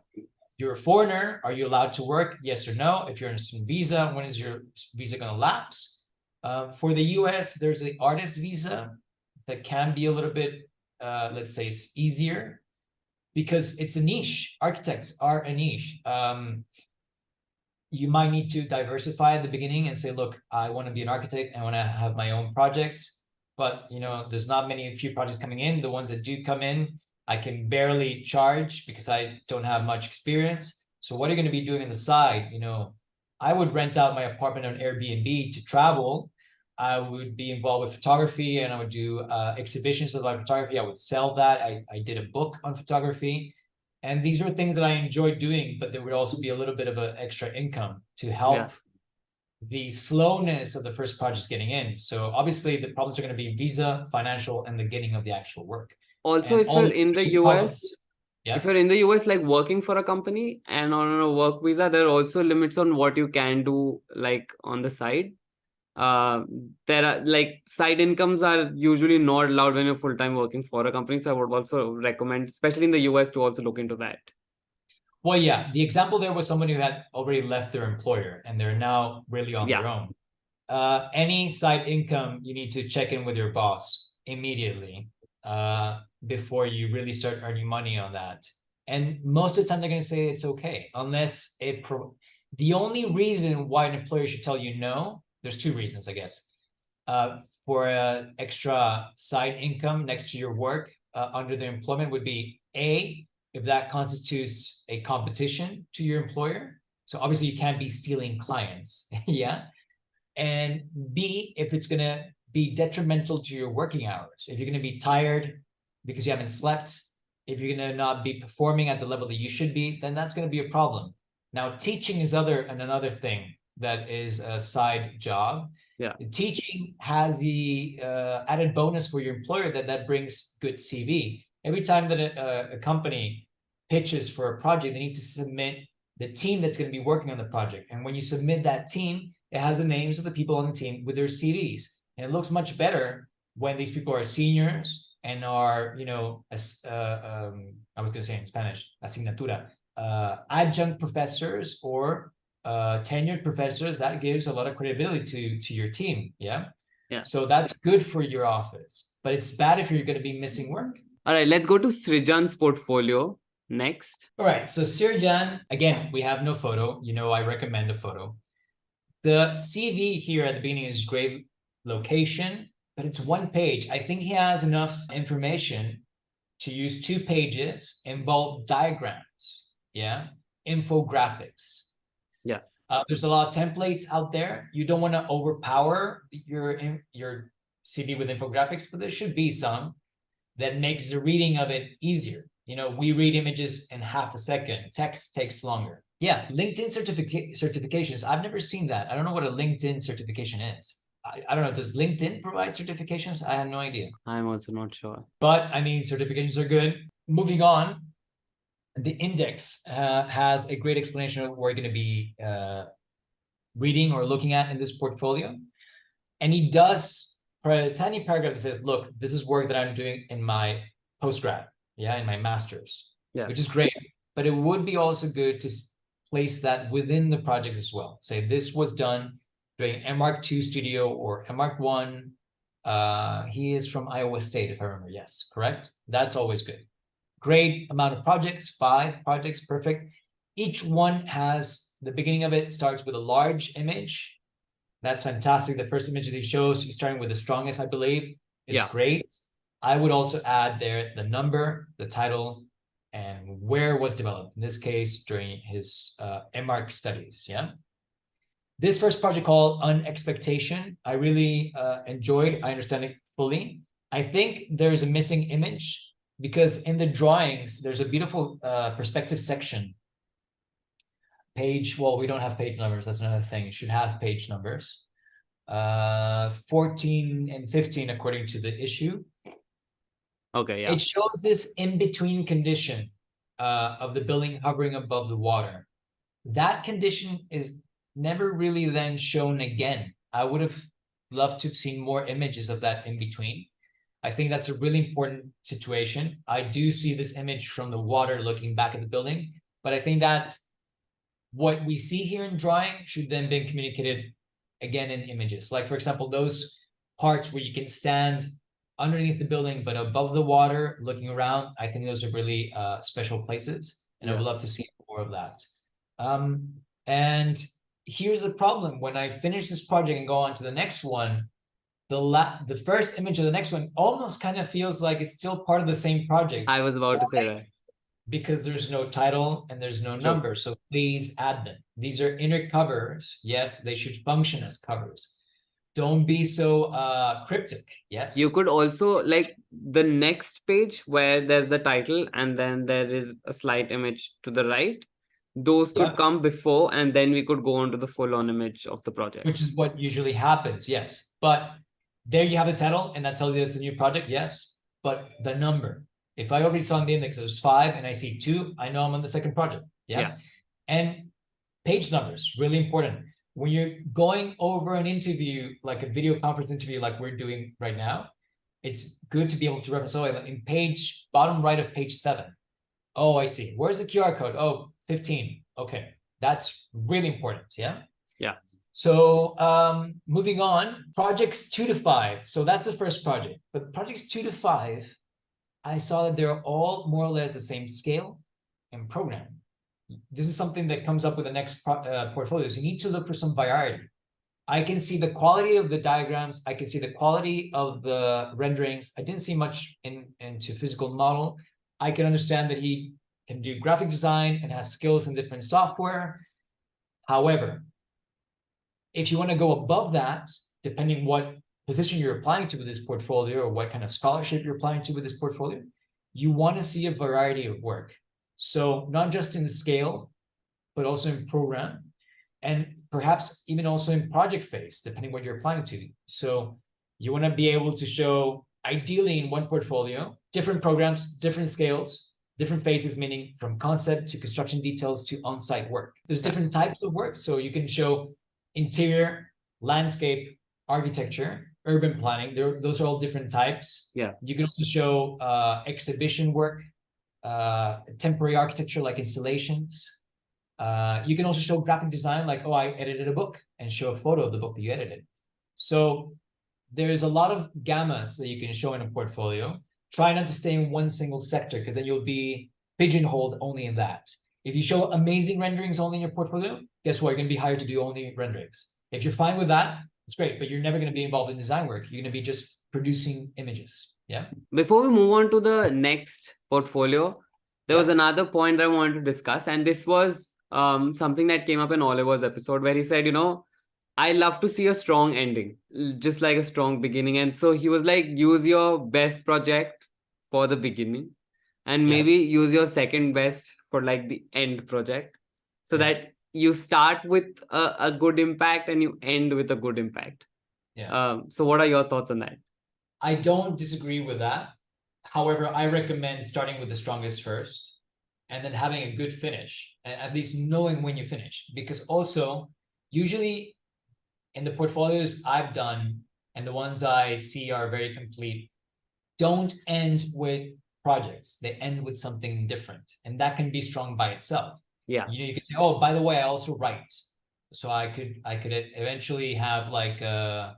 you're a foreigner. Are you allowed to work? Yes or no? If you're on a student visa, when is your visa going to lapse? Uh, for the US, there's an artist visa that can be a little bit, uh, let's say, it's easier because it's a niche. Architects are a niche. Um, you might need to diversify at the beginning and say, look, I want to be an architect. I want to have my own projects. But, you know, there's not many few projects coming in. The ones that do come in, I can barely charge because I don't have much experience. So what are you going to be doing on the side? You know, I would rent out my apartment on Airbnb to travel. I would be involved with photography and I would do uh, exhibitions of my photography. I would sell that. I, I did a book on photography. And these are things that I enjoy doing, but there would also be a little bit of an extra income to help yeah. the slowness of the first projects getting in. So obviously the problems are going to be visa, financial, and the getting of the actual work also and if you're in the us yeah. if you're in the us like working for a company and on a work visa there are also limits on what you can do like on the side uh there are like side incomes are usually not allowed when you're full-time working for a company so i would also recommend especially in the us to also look into that well yeah the example there was someone who had already left their employer and they're now really on Yeah. their own uh any side income you need to check in with your boss immediately uh before you really start earning money on that. And most of the time they're going to say it's okay, unless it pro the only reason why an employer should tell you no, there's two reasons, I guess. Uh, for a extra side income next to your work uh, under the employment would be A, if that constitutes a competition to your employer. So obviously you can't be stealing clients, [LAUGHS] yeah. And B, if it's going to be detrimental to your working hours, if you're going to be tired, because you haven't slept, if you're going to not be performing at the level that you should be, then that's going to be a problem. Now, teaching is other and another thing that is a side job. Yeah. Teaching has the uh, added bonus for your employer that that brings good CV. Every time that a, a company pitches for a project, they need to submit the team that's going to be working on the project. And when you submit that team, it has the names of the people on the team with their CVs. And it looks much better when these people are seniors and are, you know, as uh, um, I was going to say in Spanish, asignatura, uh, adjunct professors or uh, tenured professors, that gives a lot of credibility to, to your team. Yeah. Yeah. So that's good for your office, but it's bad if you're going to be missing work. All right, let's go to Srijan's portfolio next. All right. So Srijan, again, we have no photo. You know, I recommend a photo. The CV here at the beginning is great location, but it's one page. I think he has enough information to use two pages, involve diagrams, yeah, infographics. Yeah. Uh, there's a lot of templates out there. You don't want to overpower your your CV with infographics, but there should be some that makes the reading of it easier. You know, we read images in half a second. Text takes longer. Yeah, LinkedIn certifica certifications. I've never seen that. I don't know what a LinkedIn certification is. I, I, don't know, does LinkedIn provide certifications? I have no idea. I'm also not sure. But I mean, certifications are good. Moving on, the index uh, has a great explanation of what we're going to be uh, reading or looking at in this portfolio. And he does, for a tiny paragraph that says, look, this is work that I'm doing in my postgrad, yeah, in my master's. Yeah. which is great. But it would be also good to place that within the projects as well. Say this was done during MArc two studio or MArc one. Uh, he is from Iowa State, if I remember. Yes, correct. That's always good. Great amount of projects, five projects, perfect. Each one has the beginning of it starts with a large image. That's fantastic. The first image that he shows, he's starting with the strongest, I believe, is Yeah. great. I would also add there the number, the title, and where was developed. In this case, during his uh, MArc studies. Yeah. This first project called Unexpectation, I really uh, enjoyed. I understand it fully. I think there's a missing image because in the drawings, there's a beautiful uh, perspective section. Page, well, we don't have page numbers. That's another thing. It should have page numbers. Uh, 14 and 15, according to the Issuu. Okay, yeah. It shows this in-between condition uh, of the building hovering above the water. That condition is never really then shown again. I would have loved to have seen more images of that in-between. I think that's a really important situation. I do see this image from the water looking back at the building, but I think that what we see here in drawing should then be communicated again in images. Like for example, those parts where you can stand underneath the building but above the water looking around i think those are really uh special places and i would love to see more of that um and here's the problem when i finish this project and go on to the next one the la the first image of the next one almost kind of feels like it's still part of the same project I was about to say that. because there's no title and there's no number so please add them these are inner covers yes they should function as covers don't be so uh cryptic yes You could also like the next page where there's the title and then there is a slight image to the right. Those could Yeah. come before and then we could go on to the full on image of the project. which is what usually happens, yes. But there you have the title, and that tells you it's a new project, yes. But the number, if I already saw in the index there's five and I see two, I know I'm on the second project. Yeah. Yeah. And page numbers, really important. When you're going over an interview, like a video conference interview, like we're doing right now, it's good to be able to reference, oh, in page, bottom right of page seven. Oh, I see. Where's the QR code? Oh, 15. Okay. That's really important. Yeah. Yeah. So um, moving on, projects two to five. So that's the first project. But projects two to five, I saw that they're all more or less the same scale and program. This is something that comes up with the next uh, portfolios. You need to look for some variety. I can see the quality of the diagrams. I can see the quality of the renderings. I didn't see much in into physical model. I can understand that he can do graphic design and has skills in different software. However, if you want to go above that, depending what position you're applying to with this portfolio or what kind of scholarship you're applying to with this portfolio, you want to see a variety of work. So not just in scale, but also in program and perhaps even also in project phase, depending what you're applying to. So you want to be able to show ideally in one portfolio, different programs, different scales, different phases, meaning from concept to construction details to on-site work. There's different types of work. So you can show interior, landscape, architecture, urban planning. There, those are all different types. Yeah. You can also show uh, exhibition work, uh, temporary architecture like installations. Uh, you can also show graphic design, like, oh, I edited a book and show a photo of the book that you edited. So there's a lot of gammas that you can show in a portfolio. Try not to stay in one single sector because then you'll be pigeonholed only in that. If you show amazing renderings only in your portfolio, guess what? You're going to be hired to do only renderings. If you're fine with that, it's great, but you're never going to be involved in design work. You're going to be just producing images. Yeah. Before we move on to the next portfolio, there was another point I wanted to discuss, and this was um, something that came up in Oliver's episode where he said, you know, I love to see a strong ending, just like a strong beginning. And so he was like, use your best project for the beginning, and Yeah. maybe use your second best for like the end project, so Yeah. that you start with a, a good impact and you end with a good impact. Yeah. Um, so, what are your thoughts on that? I don't disagree with that. However, I recommend starting with the strongest first and then having a good finish, and at least knowing when you finish. Because also, usually in the portfolios I've done and the ones I see are very complete, don't end with projects. They end with something different, and that can be strong by itself. Yeah. You know, you can say, oh, by the way, I also write. So I could I could eventually have like uh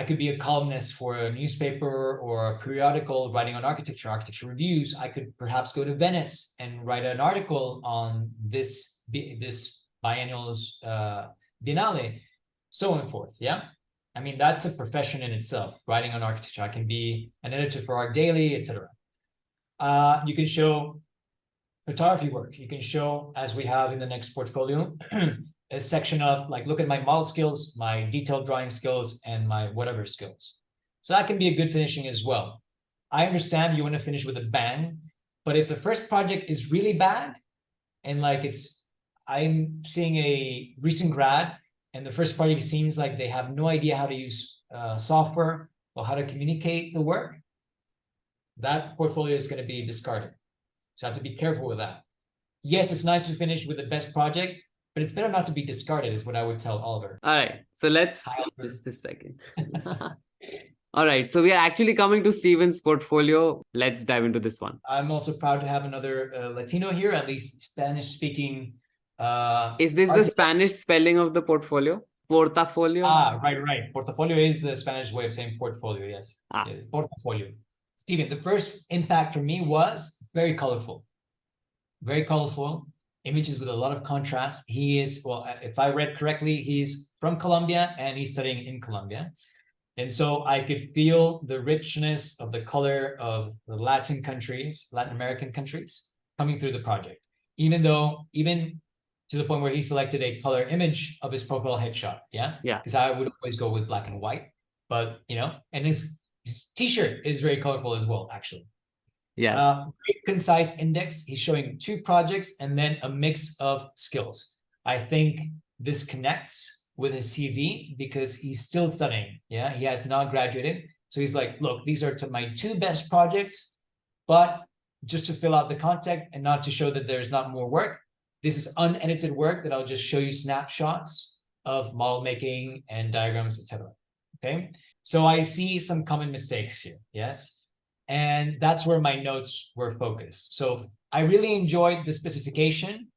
I could be a columnist for a newspaper or a periodical writing on architecture, architecture reviews. I could perhaps go to Venice and write an article on this this biennial's uh biennale, so on and forth. Yeah. I mean, that's a profession in itself, writing on architecture. I can be an editor for ArchDaily, etc. Uh, you can show photography work. You can show, as we have in the next portfolio, [CLEARS THROAT] a section of like, look at my model skills, my detailed drawing skills, and my whatever skills. So that can be a good finishing as well. I understand you want to finish with a bang, but if the first project is really bad, and like it's, I'm seeing a recent grad, and the first project seems like they have no idea how to use uh, software or how to communicate the work, that portfolio is going to be discarded. So I have to be careful with that. Yes, it's nice to finish with the best project, but it's better not to be discarded, is what I would tell Oliver. All right. So let's Hi, just a second. [LAUGHS] All right. So we are actually coming to Steven's portfolio. Let's dive into this one. I'm also proud to have another uh, Latino here, at least Spanish speaking. Uh, Is this the Spanish spelling of the portfolio? Portafolio? ah, right, right. Portafolio is the Spanish way of saying portfolio. Yes, Ah. Yeah, portfolio. Steven, the first impact for me was very colorful, very colorful images with a lot of contrast. He is, well, if I read correctly, he's from Colombia and he's studying in Colombia. And so I could feel the richness of the color of the Latin countries, Latin American countries coming through the project. Even though, even to the point where he selected a color image of his profile headshot. Yeah. Yeah. Because I would always go with black and white, but you know, and his, his t-shirt is very colorful as well, actually. Yes. Uh, concise index. He's showing two projects and then a mix of skills. I think this connects with his CV because he's still studying. Yeah, he has not graduated. So he's like, look, these are to my two best projects, but just to fill out the content and not to show that there's not more work. This is unedited work that I'll just show you snapshots of model making and diagrams, etc. Okay, so I see some common mistakes here. Yes. And that's where my notes were focused. So I really enjoyed the specification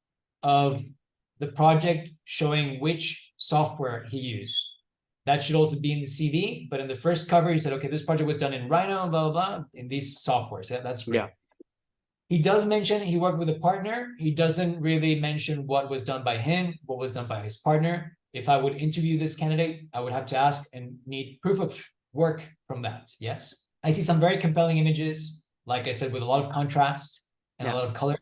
of the project showing which software he used. That should also be in the CV, but in the first cover, he said, okay, this project was done in Rhino, blah, blah, blah, in these softwares. Yeah, that's great. Yeah. He does mention he worked with a partner. He doesn't really mention what was done by him, what was done by his partner. If I would interview this candidate, I would have to ask and need proof of work from that. Yes. I see some very compelling images, like I said, with a lot of contrast and Yeah. a lot of color.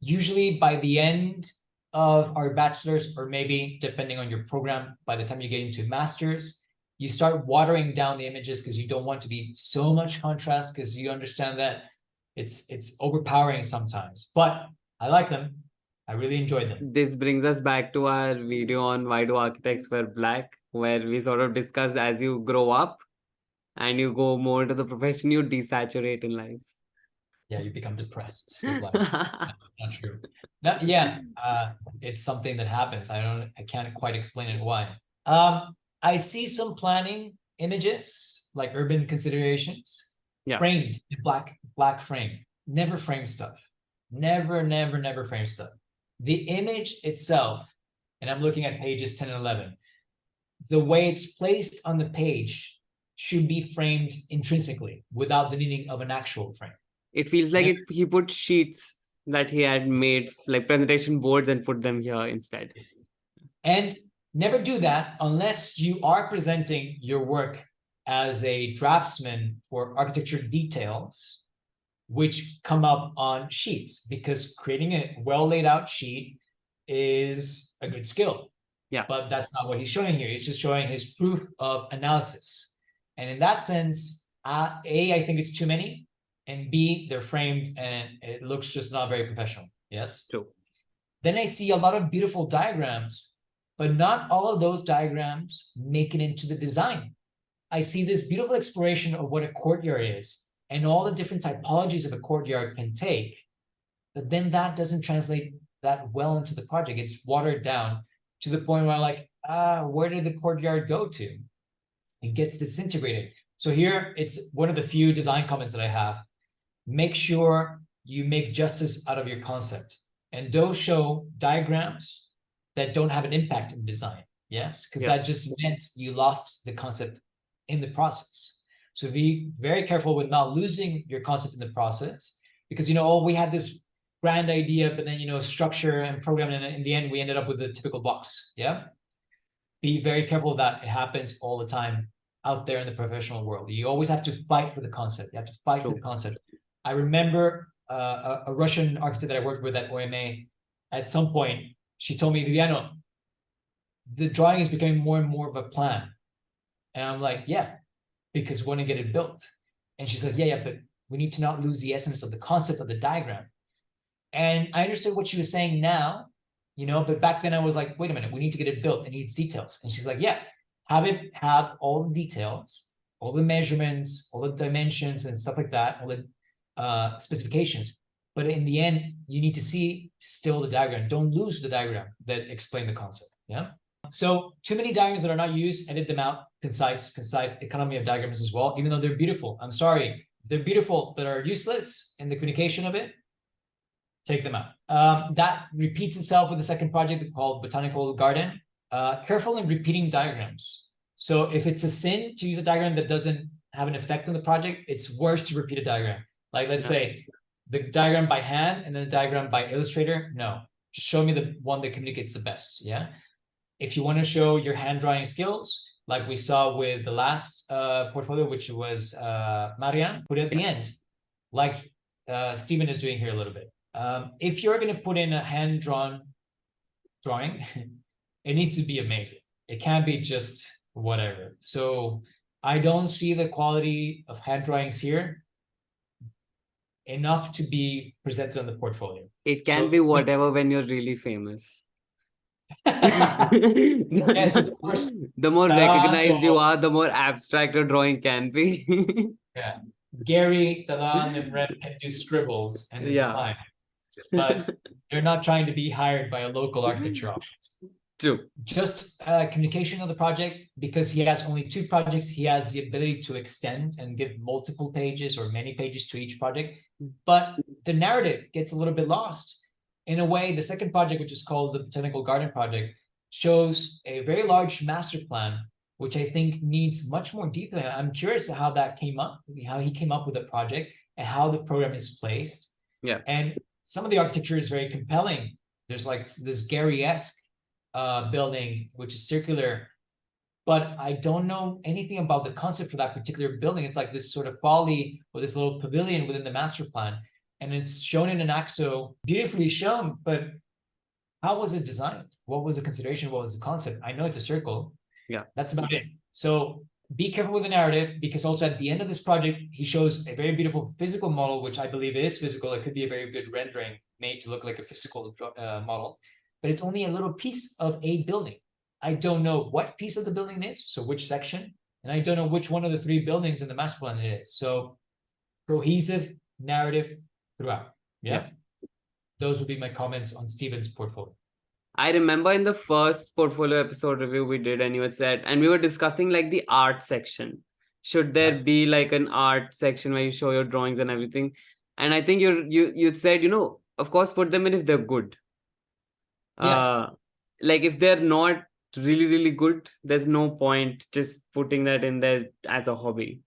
Usually by the end of our bachelor's, or maybe depending on your program, by the time you get into master's, you start watering down the images because you don't want to be so much contrast because you understand that it's it's overpowering sometimes. But I like them. I really enjoyed them. this brings us back to our video on why do architects wear black, where we sort of discuss as you grow up and you go more into the profession, you desaturate in life. Yeah, you become depressed. [LAUGHS] not true. No, yeah, uh, it's something that happens. I don't, I can't quite explain it why. Um, I see some planning images, like urban considerations. Yeah. Framed in black, black frame. Never frame stuff. Never, never, never frame stuff. The image itself, and I'm looking at pages 10 and 11. The way it's placed on the page should be framed intrinsically without the needing of an actual frame. it feels like Yeah. it, he put sheets that he had made, like presentation boards, and put them here instead. And never do that unless you are presenting your work as a draftsman for architecture details, which come up on sheets, because creating a well laid out sheet is a good skill. Yeah. But that's not what he's showing here. He's just showing his proof of analysis. And in that sense, uh, A, I think it's too many, and B, they're framed and it looks just not very professional. Yes? True. Then I see a lot of beautiful diagrams, but not all of those diagrams make it into the design. I see this beautiful exploration of what a courtyard is and all the different typologies of a courtyard can take. But then that doesn't translate that well into the project. It's watered down to the point where I'm like, ah, where did the courtyard go to? It gets disintegrated. So here it's one of the few design comments that I have. make sure you make justice out of your concept. And those show diagrams that don't have an impact in design. Yes, because Yeah. that just meant you lost the concept in the process. So be very careful with not losing your concept in the process because you know, oh, we had this grand idea, but then you know, structure and program. and in the end, we ended up with the typical box. Yeah. Be very careful of that. It happens all the time out there in the professional world. You always have to fight for the concept. You have to fight for the concept. I remember uh, a, a Russian architect that I worked with at OMA. At some point, she told me, Viviano, the drawing is becoming more and more of a plan. And I'm like, yeah, because we want to get it built. And she's like, yeah, yeah, but we need to not lose the essence of the concept of the diagram. And I understood what she was saying now, you know, but back then I was like, wait a minute, we need to get it built. It needs details. And she's like, yeah, have it have all the details, all the measurements, all the dimensions and stuff like that, all the uh, specifications. But in the end, you need to see still the diagram. Don't lose the diagram that explain the concept. Yeah. So too many diagrams that are not used, edit them out. Concise, concise economy of diagrams as well, even though they're beautiful. I'm sorry, they're beautiful, but are useless in the communication of it. Take them out. Um, that repeats itself with the second project called Botanical Garden. Uh, careful in repeating diagrams. So if it's a sin to use a diagram that doesn't have an effect on the project, it's worse to repeat a diagram. Like let's Yeah. say the diagram by hand and then the diagram by Illustrator. No, just show me the one that communicates the best. Yeah. If you want to show your hand drawing skills, like we saw with the last uh, portfolio, which was uh, Marian, put it at the end, like uh, Stephen is doing here a little bit. Um, if you're going to put in a hand drawn drawing, [LAUGHS] it needs to be amazing. It can't be just whatever. So I don't see the quality of hand drawings here enough to be presented on the portfolio. It can So- be whatever when you're really famous. Yes, of course. The more recognized you are, the more abstract your drawing can be. [LAUGHS] Yeah. Gehry, Talan, and Ren can do scribbles and it's Yeah. fine. But they're not trying to be hired by a local architecture office. True. just uh, communication of the project because he has only two projects he has the ability to extend and give multiple pages or many pages to each project but the narrative gets a little bit lost in a way the second project which is called the botanical garden project shows a very large master plan which i think needs much more detail i'm curious how that came up how he came up with the project and how the program is placed Yeah. and some of the architecture is very compelling there's like this Gehry-esque uh, building, which is circular, but I don't know anything about the concept for that particular building. It's like this sort of folly or this little pavilion within the master plan, and it's shown in an AXO, beautifully shown, but how was it designed? What was the consideration? What was the concept? I know it's a circle. Yeah. That's about it. So be careful with the narrative because also at the end of this project, he shows a very beautiful physical model, which I believe is physical. It could be a very good rendering made to look like a physical uh, model but it's only a little piece of a building. I don't know what piece of the building it is, so which section, and I don't know which one of the three buildings in the master plan it is. So cohesive narrative throughout. Yeah. Those would be my comments on Steven's portfolio. I remember in the first portfolio episode review we did, and you had said, and we were discussing like the art section. Should there Right. be like an art section where you show your drawings and everything? And I think you you you said, you know, of course, put them in if they're good. Yeah. Uh, like if they're not really really good, there's no point just putting that in there as a hobby.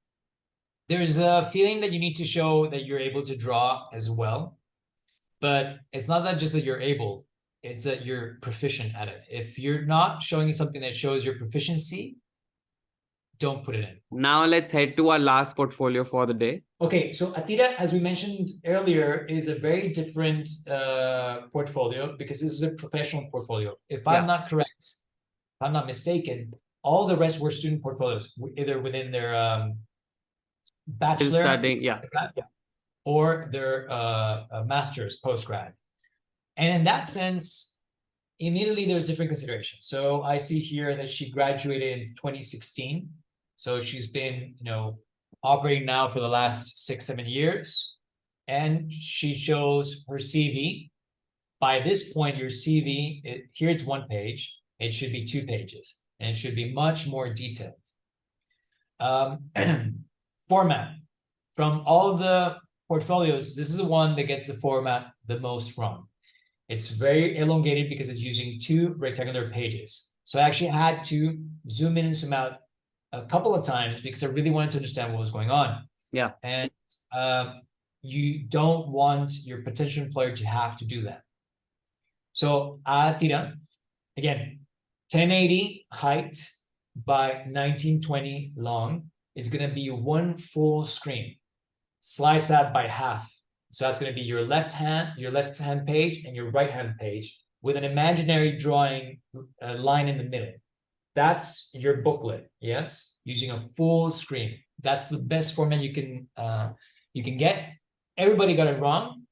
There's a feeling that you need to show that you're able to draw as well, but it's not that just that you're able, it's that you're proficient at it. If you're not showing something that shows your proficiency, don't put it in. Now let's head to our last portfolio for the day. Okay, so Atira, as we mentioned earlier, is a very different uh, portfolio because this is a professional portfolio. If Yeah. I'm not correct, if I'm not mistaken, all the rest were student portfolios, either within their um, bachelor studying, yeah. or their uh, uh, master's post-grad. And in that sense, immediately there's different considerations. So I see here that she graduated in 2016. So she's been, you know, operating now for the last six, seven years. And she shows her CV. By this point, your CV, it, here it's one page, it should be two pages, and it should be much more detailed. Um, [CLEARS THROAT] format, from all the portfolios, this is the one that gets the format the most wrong. It's very elongated because it's using two rectangular pages. So I actually had to zoom in and zoom out a couple of times because I really wanted to understand what was going on. Yeah. And um, you don't want your potential employer to have to do that. So Atira, again, 1080 height by 1920 long is going to be one full screen. Slice that by half. So that's going to be your left hand, your left hand page and your right hand page with an imaginary drawing uh, line in the middle. That's your booklet, yes, using a full screen. That's the best format you can uh, you can get. Everybody got it wrong,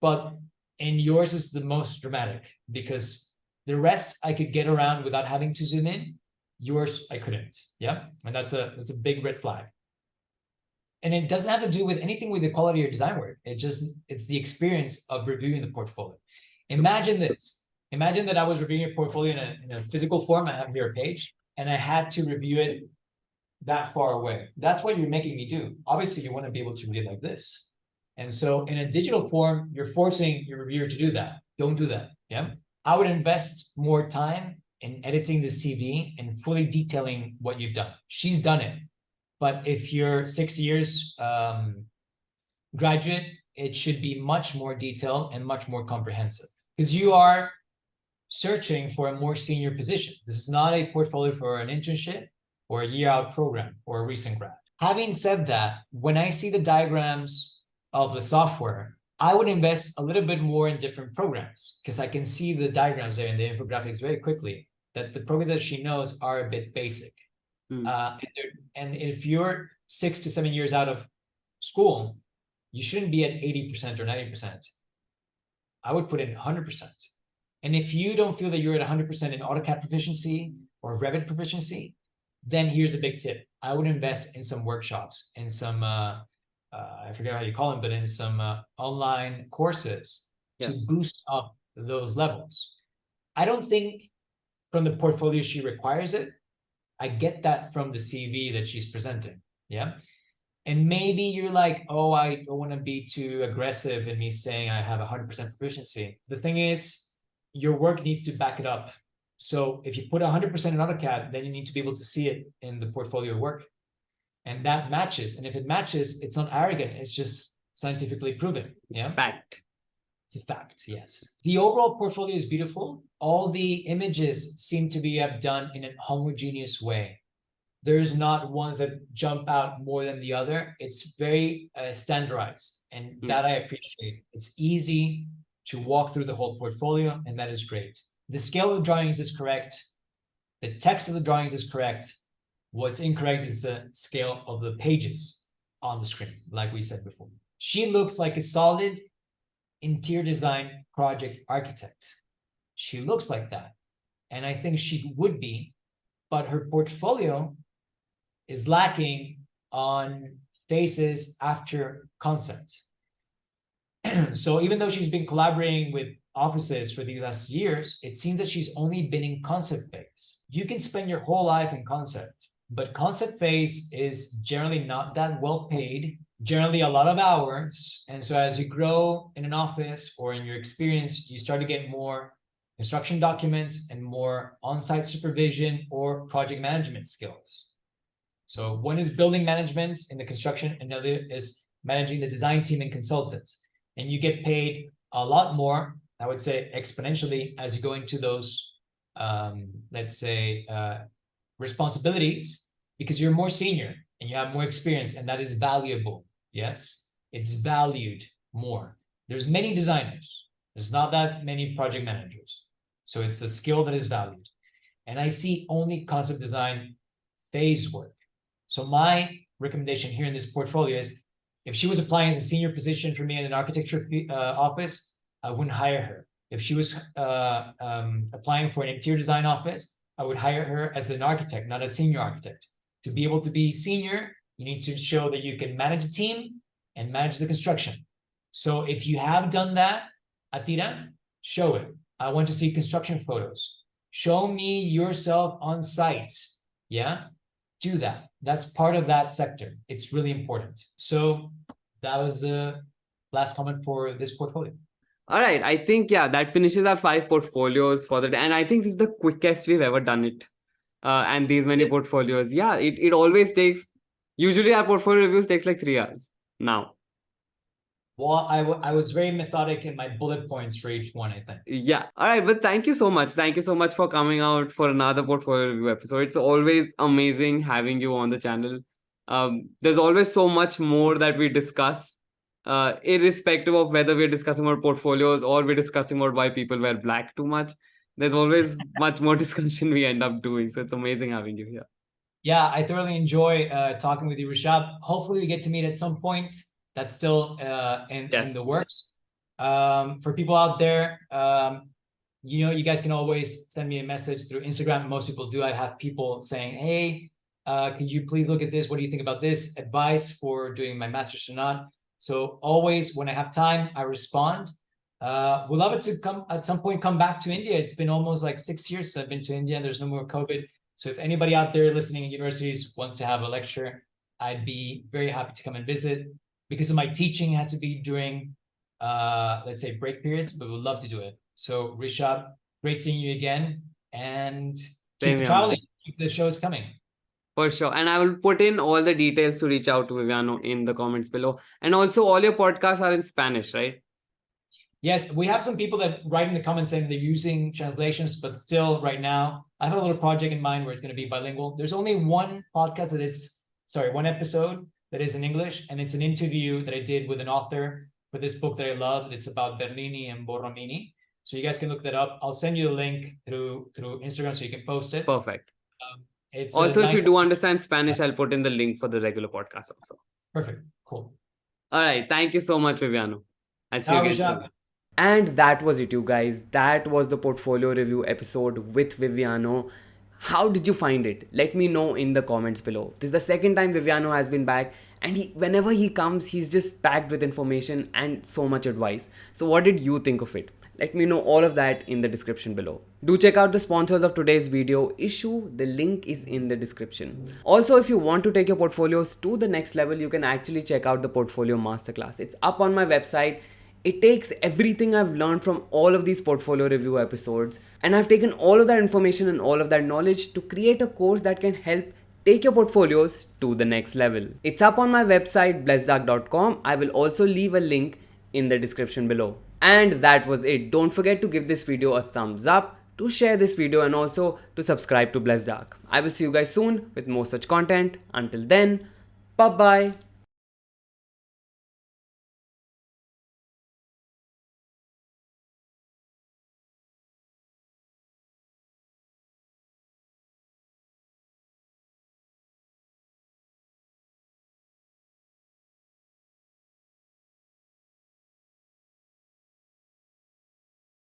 but and yours is the most dramatic because the rest I could get around without having to zoom in. Yours I couldn't. Yeah, and that's a that's a big red flag. And it doesn't have to do with anything with the quality of your design work. It just it's the experience of reviewing the portfolio. Imagine this. Imagine that I was reviewing your portfolio in a, in a physical form. I have here a page, and I had to review it that far away. That's what you're making me do. Obviously, you want to be able to read like this. And so in a digital form, you're forcing your reviewer to do that. Don't do that. Yeah. I would invest more time in editing the CV and fully detailing what you've done. She's done it. But if you're six years um, graduate, it should be much more detailed and much more comprehensive because you are searching for a more senior position. This is not a portfolio for an internship or a year out program or a recent grad. Having said that, when I see the diagrams of the software, I would invest a little bit more in different programs because I can see the diagrams there in the infographics very quickly that the programs that she knows are a bit basic. Mm. Uh, and, and if you're six to seven years out of school, you shouldn't be at 80% or 90%. I would put in 100%. And if you don't feel that you're at 100% in AutoCAD proficiency or Revit proficiency, then here's a big tip. I would invest in some workshops, in some, uh, uh, I forget how you call them, but in some uh, online courses Yeah. to boost up those levels. I don't think from the portfolio she requires it. I get that from the CV that she's presenting. Yeah. And maybe you're like, oh, I don't want to be too aggressive in me saying I have 100% proficiency. The thing is, your work needs to back it up. So if you put 100% in AutoCAD, then you need to be able to see it in the portfolio work. And that matches. And if it matches, it's not arrogant. It's just scientifically proven. It's Yeah. Fact. It's a fact, yes. The overall portfolio is beautiful. All the images seem to be have done in a homogeneous way. There's not ones that jump out more than the other. It's very uh, standardized, and Mm. that I appreciate. It's easy to walk through the whole portfolio, and that is great. The scale of the drawings is correct. The text of the drawings is correct. What's incorrect is the scale of the pages on the screen, like we said before. She looks like a solid interior design project architect. She looks like that. And I think she would be, but her portfolio is lacking on phases after concept. [CLEARS THROAT] so even though she's been collaborating with offices for the last years, it seems that she's only been in concept phase. You can spend your whole life in concept, but concept phase is generally not that well paid generally a lot of hours. And so as you grow in an office or in your experience, you start to get more construction documents and more on-site supervision or project management skills. So one is building management in the construction, another is managing the design team and consultants. And you get paid a lot more, I would say exponentially, as you go into those, um, let's say, uh, responsibilities, because you're more senior and you have more experience, and that is valuable. Yes, it's valued more. There's many designers. There's not that many project managers. So it's a skill that is valued. And I see only concept design phase work. So my recommendation here in this portfolio is if she was applying as a senior position for me in an architecture uh, office, I wouldn't hire her. If she was uh, um, applying for an interior design office, I would hire her as an architect, not a senior architect. To be able to be senior, you need to show that you can manage a team and manage the construction. So if you have done that, Atira, show it. I want to see construction photos. Show me yourself on site. Yeah, do that. That's part of that sector. It's really important. So that was the last comment for this portfolio. All right. I think, yeah, that finishes our five portfolios for the day. And I think this is the quickest we've ever done it. Uh, and these many portfolios. Yeah, it, it always takes, usually our portfolio reviews takes like three hours now. Well, I, I was very methodic in my bullet points for each one, I think. Yeah. All right. But thank you so much. Thank you so much for coming out for another portfolio review episode. It's always amazing having you on the channel. Um, there's always so much more that we discuss, uh, irrespective of whether we're discussing about portfolios or we're discussing about why people wear black too much. There's always [LAUGHS] much more discussion we end up doing. So it's amazing having you here. Yeah, I thoroughly enjoy uh, talking with you, Rishab. Hopefully, we get to meet at some point that's still uh, in, yes. in the works. Um, for people out there, um, you know, you guys can always send me a message through Instagram. Most people do. I have people saying, hey, uh, could you please look at this? What do you think about this? Advice for doing my master's or not. So always when I have time, I respond. Uh, we'd love it to come at some point, come back to India. It's been almost like six years since I've been to India and there's no more COVID. So if anybody out there listening in universities wants to have a lecture, I'd be very happy to come and visit because of my teaching has to be during, uh, let's say break periods, but we'd love to do it. So Rishab, great seeing you again and keep traveling, keep the shows coming. For sure. And I will put in all the details to reach out to Viviano in the comments below. And also all your podcasts are in Spanish, right? Yes, we have some people that write in the comments saying they're using translations, but still right now, I have a little project in mind where it's going to be bilingual. There's only one podcast that it's, sorry, one episode that is in English, and it's an interview that I did with an author for this book that I love. It's about Bernini and Borromini. So you guys can look that up. I'll send you a link through through Instagram so you can post it. Perfect. Um, it's also, nice if you do understand Spanish, I'll put in the link for the regular podcast also. Perfect. Cool. All right. Thank you so much, Viviano. I'll see you again soon. And that was it, you guys. That was the portfolio review episode with Viviano. How did you find it? Let me know in the comments below. This is the second time Viviano has been back and he whenever he comes he's just packed with information and so much advice. So what did you think of it? Let me know all of that in the description below. Do check out the sponsors of today's video Issuu. The link is in the description. Also, if you want to take your portfolios to the next level, you can actually check out the portfolio masterclass. It's up on my website it takes everything I've learned from all of these portfolio review episodes and I've taken all of that information and all of that knowledge to create a course that can help take your portfolios to the next level. It's up on my website blessedark.com. I will also leave a link in the description below. And that was it. Don't forget to give this video a thumbs up, to share this video and also to subscribe to Blessed Dark. I will see you guys soon with more such content. Until then, bye bye.